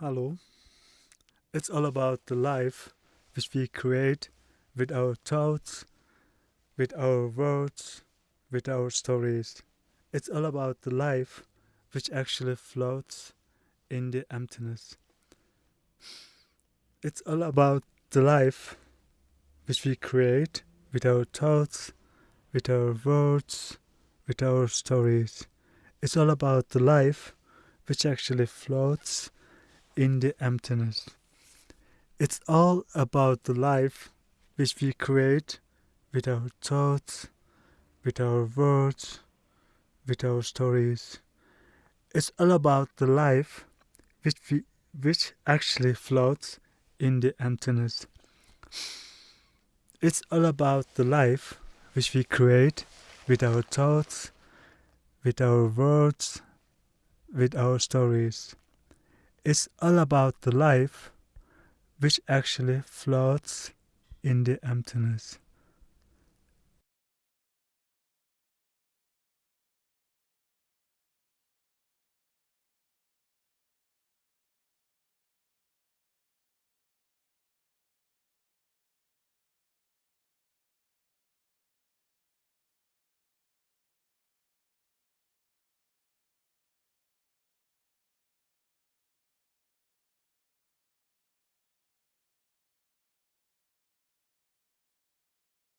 Hello. It's all about the life which we create with our thoughts, with our words, with our stories. It's all about the life which actually floats in the emptiness. It's all about the life which we create with our thoughts, with our words, with our stories. It's all about the life which actually floats in the emptiness. It's all about the life which we create with our thoughts, with our words, with our stories. It's all about the life which we which actually floats in the emptiness. It's all about the life which we create with our thoughts, with our words, with our stories. It's all about the life which actually floats in the emptiness.